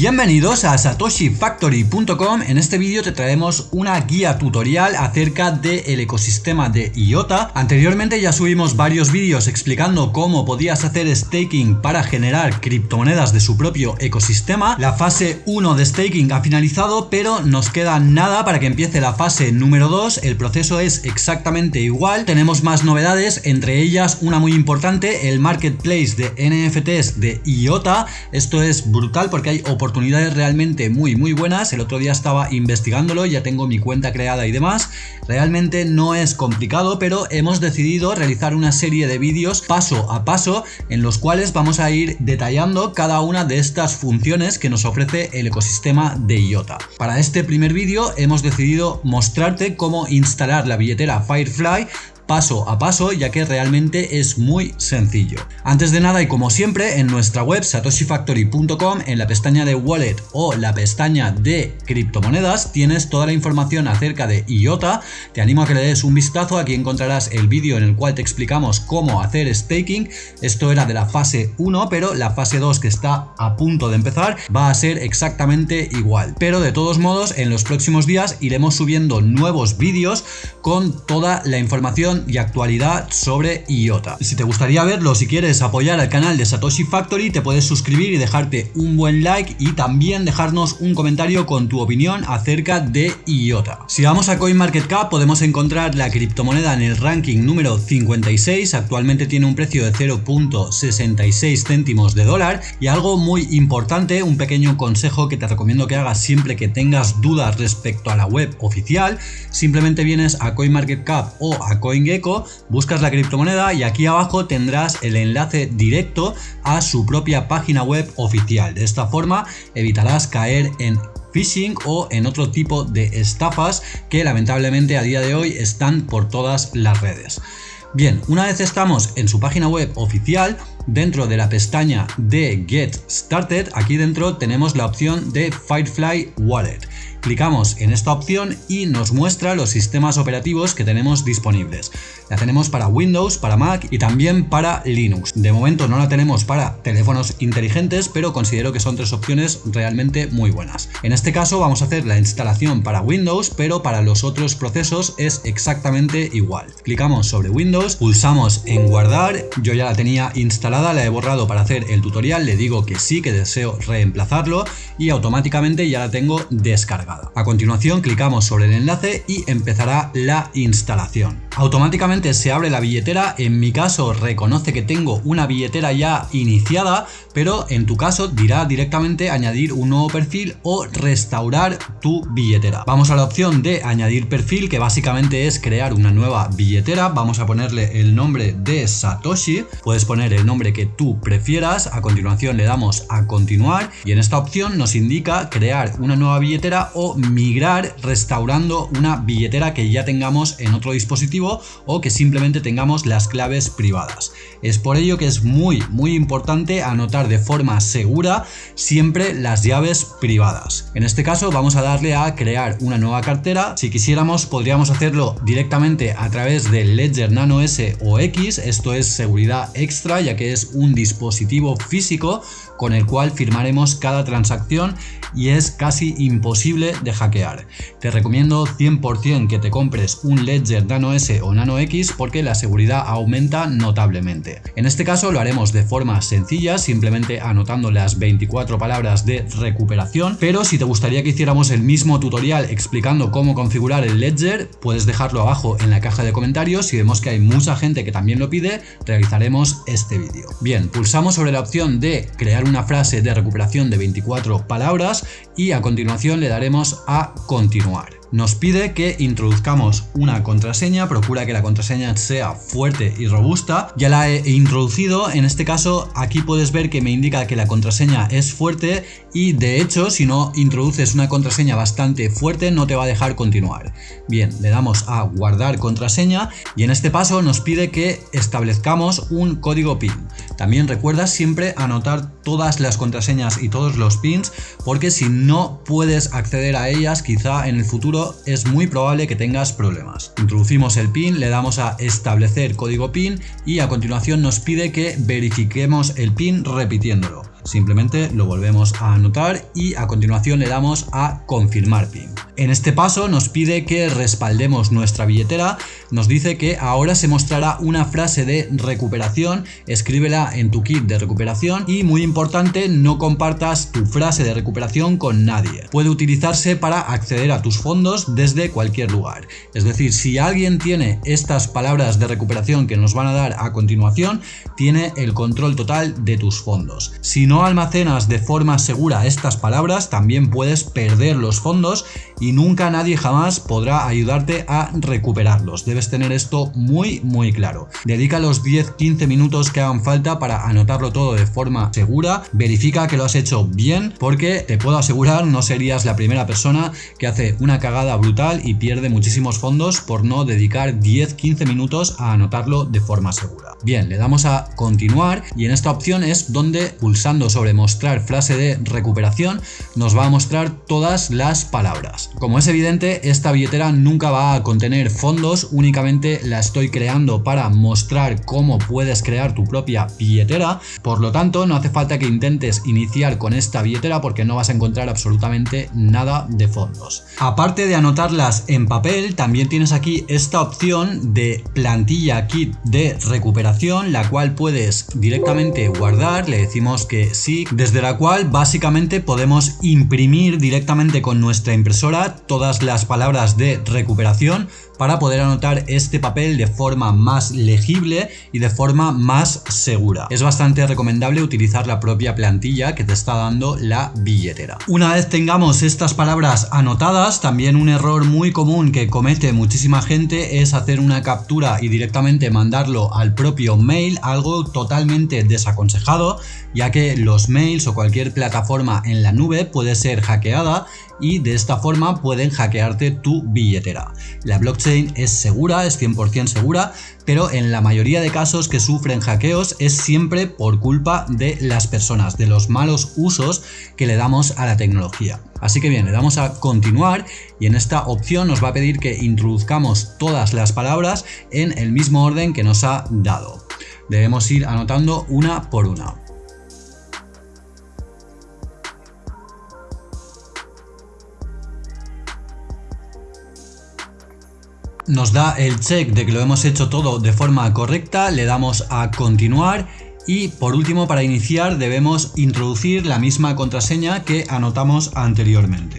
Bienvenidos a satoshifactory.com En este vídeo te traemos una guía tutorial acerca del ecosistema de IOTA. Anteriormente ya subimos varios vídeos explicando cómo podías hacer staking para generar criptomonedas de su propio ecosistema. La fase 1 de staking ha finalizado pero nos queda nada para que empiece la fase número 2 El proceso es exactamente igual, tenemos más novedades, entre ellas una muy importante, el marketplace de NFTs de IOTA. Esto es brutal porque hay oportunidades realmente muy muy buenas. El otro día estaba investigándolo, ya tengo mi cuenta creada y demás. Realmente no es complicado, pero hemos decidido realizar una serie de vídeos paso a paso en los cuales vamos a ir detallando cada una de estas funciones que nos ofrece el ecosistema de IOTA. Para este primer vídeo hemos decidido mostrarte cómo instalar la billetera Firefly paso a paso ya que realmente es muy sencillo. Antes de nada y como siempre en nuestra web satoshifactory.com en la pestaña de wallet o la pestaña de criptomonedas tienes toda la información acerca de IOTA. Te animo a que le des un vistazo, aquí encontrarás el vídeo en el cual te explicamos cómo hacer staking. Esto era de la fase 1 pero la fase 2 que está a punto de empezar va a ser exactamente igual. Pero de todos modos en los próximos días iremos subiendo nuevos vídeos con toda la información y actualidad sobre IOTA. Si te gustaría verlo, si quieres apoyar al canal de Satoshi Factory, te puedes suscribir y dejarte un buen like y también dejarnos un comentario con tu opinión acerca de IOTA. Si vamos a CoinMarketCap podemos encontrar la criptomoneda en el ranking número 56, actualmente tiene un precio de 0.66 céntimos de dólar y algo muy importante, un pequeño consejo que te recomiendo que hagas siempre que tengas dudas respecto a la web oficial, simplemente vienes a CoinMarketCap o a CoinGecko buscas la criptomoneda y aquí abajo tendrás el enlace directo a su propia página web oficial. De esta forma evitarás caer en phishing o en otro tipo de estafas que lamentablemente a día de hoy están por todas las redes. Bien, una vez estamos en su página web oficial, dentro de la pestaña de Get Started, aquí dentro tenemos la opción de Firefly Wallet. Clicamos en esta opción y nos muestra los sistemas operativos que tenemos disponibles. La tenemos para Windows, para Mac y también para Linux. De momento no la tenemos para teléfonos inteligentes, pero considero que son tres opciones realmente muy buenas. En este caso vamos a hacer la instalación para Windows, pero para los otros procesos es exactamente igual. Clicamos sobre Windows, pulsamos en guardar, yo ya la tenía instalada, la he borrado para hacer el tutorial, le digo que sí, que deseo reemplazarlo y automáticamente ya la tengo descargada. A continuación clicamos sobre el enlace y empezará la instalación. Automáticamente se abre la billetera, en mi caso reconoce que tengo una billetera ya iniciada, pero en tu caso dirá directamente añadir un nuevo perfil o restaurar tu billetera. Vamos a la opción de añadir perfil que básicamente es crear una nueva billetera, vamos a ponerle el nombre de Satoshi, puedes poner el nombre que tú prefieras, a continuación le damos a continuar y en esta opción nos indica crear una nueva billetera o migrar restaurando una billetera que ya tengamos en otro dispositivo o que simplemente tengamos las claves privadas. Es por ello que es muy muy importante anotar de forma segura siempre las llaves privadas. En este caso vamos a darle a crear una nueva cartera. Si quisiéramos podríamos hacerlo directamente a través del Ledger Nano S o X. Esto es seguridad extra ya que es un dispositivo físico con el cual firmaremos cada transacción y es casi imposible de hackear. Te recomiendo 100% que te compres un Ledger Nano S o Nano X porque la seguridad aumenta notablemente. En este caso lo haremos de forma sencilla, simplemente anotando las 24 palabras de recuperación, pero si te gustaría que hiciéramos el mismo tutorial explicando cómo configurar el Ledger, puedes dejarlo abajo en la caja de comentarios. Si vemos que hay mucha gente que también lo pide, realizaremos este Bien, pulsamos sobre la opción de crear una frase de recuperación de 24 palabras y a continuación le daremos a continuar. Nos pide que introduzcamos una contraseña, procura que la contraseña sea fuerte y robusta. Ya la he introducido, en este caso aquí puedes ver que me indica que la contraseña es fuerte y de hecho si no introduces una contraseña bastante fuerte no te va a dejar continuar. Bien, le damos a guardar contraseña y en este paso nos pide que establezcamos un código PIN. También recuerda siempre anotar todas las contraseñas y todos los pins porque si no puedes acceder a ellas quizá en el futuro es muy probable que tengas problemas. Introducimos el PIN, le damos a establecer código PIN y a continuación nos pide que verifiquemos el PIN repitiéndolo. simplemente lo volvemos a anotar y a continuación le damos a confirmar PIN. En este paso nos pide que respaldemos nuestra billetera, nos dice que ahora se mostrará una frase de recuperación, escríbela en tu kit de recuperación y muy importante no compartas tu frase de recuperación con nadie. Puede utilizarse para acceder a tus fondos desde cualquier lugar. Es decir, si alguien tiene estas palabras de recuperación que nos van a dar a continuación, tiene el control total de tus fondos. Si no almacenas de forma segura estas palabras, también puedes perder los fondos y y nunca nadie jamás podrá ayudarte a recuperarlos. Debes tener esto muy muy claro. Dedica los 10-15 minutos que hagan falta para anotarlo todo de forma segura. Verifica que lo has hecho bien porque te puedo asegurar no serías la primera persona que hace una cagada brutal y pierde muchísimos fondos por no dedicar 10-15 minutos a anotarlo de forma segura. Bien, le damos a continuar y en esta opción es donde pulsando sobre mostrar frase de recuperación nos va a mostrar todas las palabras. Como es evidente, esta billetera nunca va a contener fondos, únicamente la estoy creando para mostrar cómo puedes crear tu propia billetera, por lo tanto no hace falta que intentes iniciar con esta billetera porque no vas a encontrar absolutamente nada de fondos. Aparte de anotarlas en papel, también tienes aquí esta opción de plantilla kit de recuperación, la cual puedes directamente guardar, le decimos que sí, desde la cual básicamente podemos imprimir directamente con nuestra impresora todas las palabras de recuperación para poder anotar este papel de forma más legible y de forma más segura. Es bastante recomendable utilizar la propia plantilla que te está dando la billetera. Una vez tengamos estas palabras anotadas, también un error muy común que comete muchísima gente es hacer una captura y directamente mandarlo al propio mail, algo totalmente desaconsejado, ya que los mails o cualquier plataforma en la nube puede ser hackeada y de esta forma pueden hackearte tu billetera. La blockchain es segura, es 100% segura, pero en la mayoría de casos que sufren hackeos es siempre por culpa de las personas, de los malos usos que le damos a la tecnología. Así que bien, le damos a continuar y en esta opción nos va a pedir que introduzcamos todas las palabras en el mismo orden que nos ha dado. Debemos ir anotando una por una. Nos da el check de que lo hemos hecho todo de forma correcta, le damos a continuar y por último para iniciar debemos introducir la misma contraseña que anotamos anteriormente.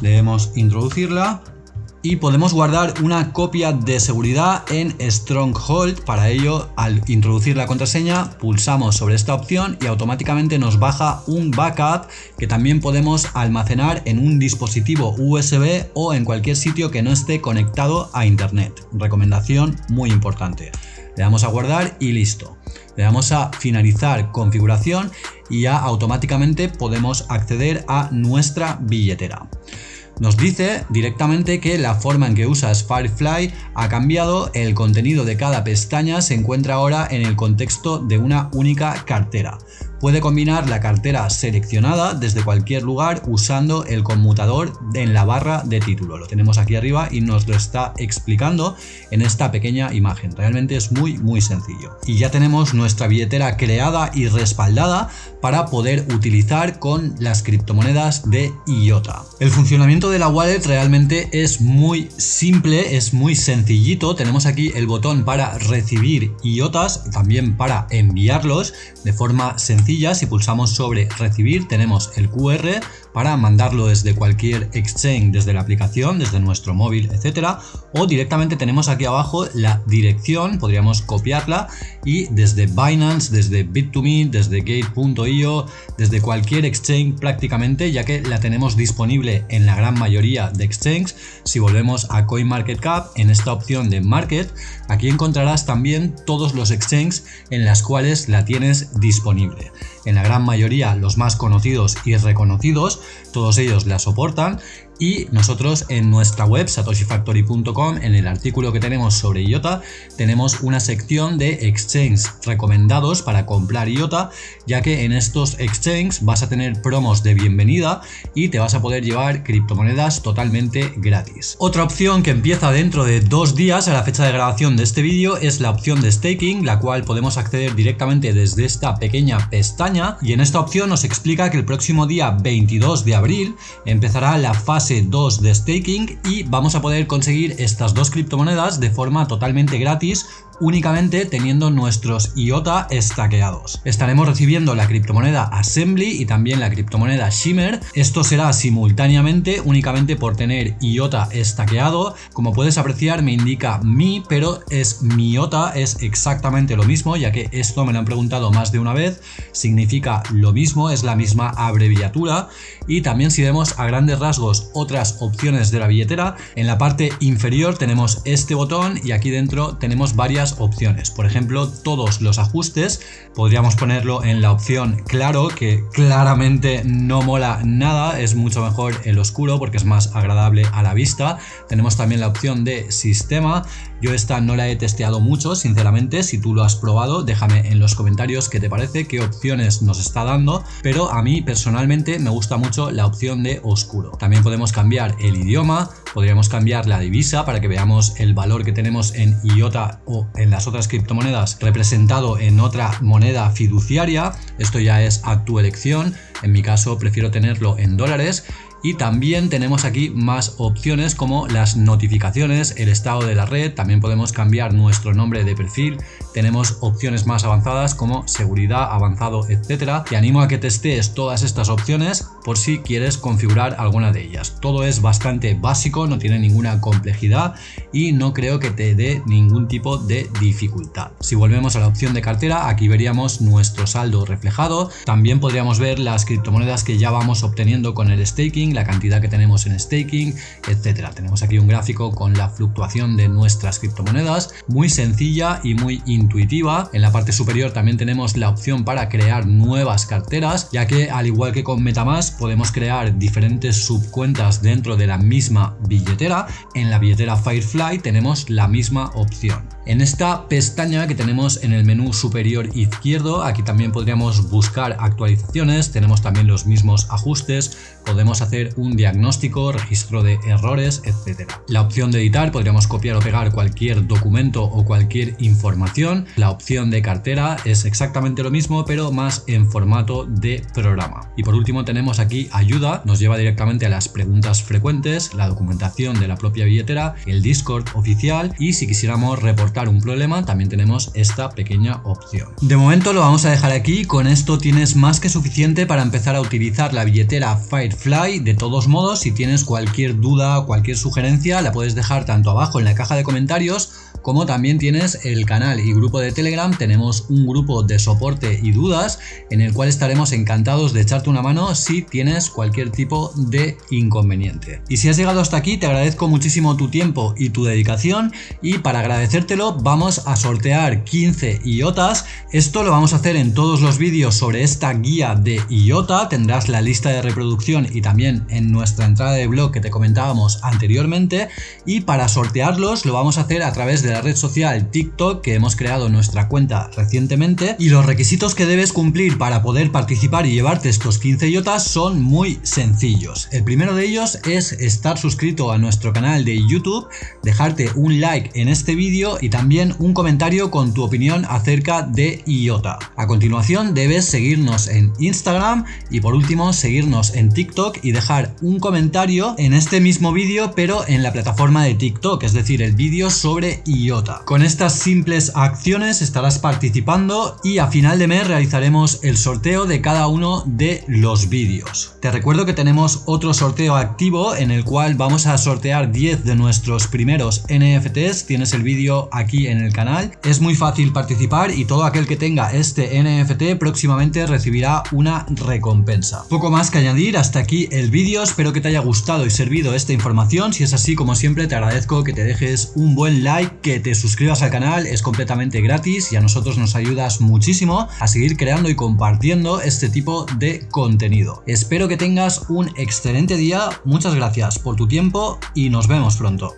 Debemos introducirla y podemos guardar una copia de seguridad en Stronghold. Para ello, al introducir la contraseña, pulsamos sobre esta opción y automáticamente nos baja un backup que también podemos almacenar en un dispositivo USB o en cualquier sitio que no esté conectado a internet. Recomendación muy importante. Le damos a guardar y listo. Le damos a finalizar configuración y ya automáticamente podemos acceder a nuestra billetera. Nos dice directamente que la forma en que usas Firefly ha cambiado, el contenido de cada pestaña se encuentra ahora en el contexto de una única cartera. Puede combinar la cartera seleccionada desde cualquier lugar usando el conmutador en la barra de título. Lo tenemos aquí arriba y nos lo está explicando en esta pequeña imagen. Realmente es muy muy sencillo. Y ya tenemos nuestra billetera creada y respaldada para poder utilizar con las criptomonedas de IOTA. El funcionamiento de la wallet realmente es muy simple, es muy sencillito. Tenemos aquí el botón para recibir IOTAs, también para enviarlos de forma sencilla si pulsamos sobre recibir. Tenemos el QR para mandarlo desde cualquier exchange, desde la aplicación, desde nuestro móvil, etcétera, o directamente tenemos aquí abajo la dirección, podríamos copiarla y desde Binance, desde Bit2Me, desde Gate.io, desde cualquier exchange prácticamente, ya que la tenemos disponible en la gran mayoría de exchanges. Si volvemos a CoinMarketCap, en esta opción de Market, aquí encontrarás también todos los exchanges en las cuales la tienes disponible. En la gran mayoría los más conocidos y reconocidos, todos ellos la soportan y nosotros en nuestra web satoshifactory.com en el artículo que tenemos sobre IOTA tenemos una sección de exchange recomendados para comprar IOTA ya que en estos exchanges vas a tener promos de bienvenida y te vas a poder llevar criptomonedas totalmente gratis. Otra opción que empieza dentro de dos días a la fecha de grabación de este vídeo es la opción de staking la cual podemos acceder directamente desde esta pequeña pestaña y en esta opción nos explica que el próximo día 22 de abril empezará la fase 2 de staking y vamos a poder conseguir estas dos criptomonedas de forma totalmente gratis únicamente teniendo nuestros IOTA estaqueados. Estaremos recibiendo la criptomoneda Assembly y también la criptomoneda Shimmer. Esto será simultáneamente únicamente por tener IOTA estaqueado. Como puedes apreciar me indica mi, pero es MIOTA, es exactamente lo mismo ya que esto me lo han preguntado más de una vez. Significa lo mismo, es la misma abreviatura y también si vemos a grandes rasgos otras opciones de la billetera, en la parte inferior tenemos este botón y aquí dentro tenemos varias opciones. Por ejemplo, todos los ajustes podríamos ponerlo en la opción claro, que claramente no mola nada, es mucho mejor el oscuro porque es más agradable a la vista. Tenemos también la opción de sistema, yo esta no la he testeado mucho, sinceramente, si tú lo has probado, déjame en los comentarios qué te parece, qué opciones nos está dando, pero a mí personalmente me gusta mucho la opción de oscuro. También podemos cambiar el idioma, podríamos cambiar la divisa para que veamos el valor que tenemos en IOTA o en las otras criptomonedas representado en otra moneda fiduciaria. Esto ya es a tu elección. En mi caso prefiero tenerlo en dólares y también tenemos aquí más opciones como las notificaciones, el estado de la red, también podemos cambiar nuestro nombre de perfil, tenemos opciones más avanzadas como seguridad, avanzado, etcétera. Te animo a que testes todas estas opciones por si quieres configurar alguna de ellas. Todo es bastante básico, no tiene ninguna complejidad y no creo que te dé ningún tipo de dificultad. Si volvemos a la opción de cartera, aquí veríamos nuestro saldo reflejado. También podríamos ver las criptomonedas que ya vamos obteniendo con el staking la cantidad que tenemos en staking, etcétera. Tenemos aquí un gráfico con la fluctuación de nuestras criptomonedas, muy sencilla y muy intuitiva. En la parte superior también tenemos la opción para crear nuevas carteras, ya que al igual que con Metamask podemos crear diferentes subcuentas dentro de la misma billetera. En la billetera Firefly tenemos la misma opción. En esta pestaña que tenemos en el menú superior izquierdo, aquí también podríamos buscar actualizaciones, tenemos también los mismos ajustes, podemos hacer un diagnóstico, registro de errores, etc. La opción de editar, podríamos copiar o pegar cualquier documento o cualquier información. La opción de cartera es exactamente lo mismo, pero más en formato de programa. Y por último tenemos aquí ayuda, nos lleva directamente a las preguntas frecuentes, la documentación de la propia billetera, el Discord oficial y si quisiéramos reportar un problema, también tenemos esta pequeña opción. De momento lo vamos a dejar aquí, con esto tienes más que suficiente para empezar a utilizar la billetera Firefly. De todos modos, si tienes cualquier duda cualquier sugerencia, la puedes dejar tanto abajo en la caja de comentarios como también tienes el canal y grupo de Telegram, tenemos un grupo de soporte y dudas en el cual estaremos encantados de echarte una mano si tienes cualquier tipo de inconveniente. Y si has llegado hasta aquí te agradezco muchísimo tu tiempo y tu dedicación y para agradecértelo vamos a sortear 15 IOTAs, esto lo vamos a hacer en todos los vídeos sobre esta guía de IOTA, tendrás la lista de reproducción y también en nuestra entrada de blog que te comentábamos anteriormente. Y para sortearlos lo vamos a hacer a través de la red social TikTok que hemos creado nuestra cuenta recientemente y los requisitos que debes cumplir para poder participar y llevarte estos 15 yotas son muy sencillos. El primero de ellos es estar suscrito a nuestro canal de YouTube, dejarte un like en este vídeo y también un comentario con tu opinión acerca de IOTA. A continuación debes seguirnos en Instagram y por último seguirnos en TikTok y dejar un comentario en este mismo vídeo pero en la plataforma de TikTok, es decir, el vídeo sobre Con estas simples acciones estarás participando y a final de mes realizaremos el sorteo de cada uno de los vídeos. Te recuerdo que tenemos otro sorteo activo en el cual vamos a sortear 10 de nuestros primeros NFTs. Tienes el vídeo aquí en el canal. Es muy fácil participar y todo aquel que tenga este NFT próximamente recibirá una recompensa. Poco más que añadir, hasta aquí el vídeo. Espero que te haya gustado y servido esta información. Si es así, como siempre, te agradezco que te dejes un buen like, que te suscribas al canal, es completamente gratis y a nosotros nos ayudas muchísimo a seguir creando y compartiendo este tipo de contenido. Espero que tengas un excelente día, muchas gracias por tu tiempo y nos vemos pronto.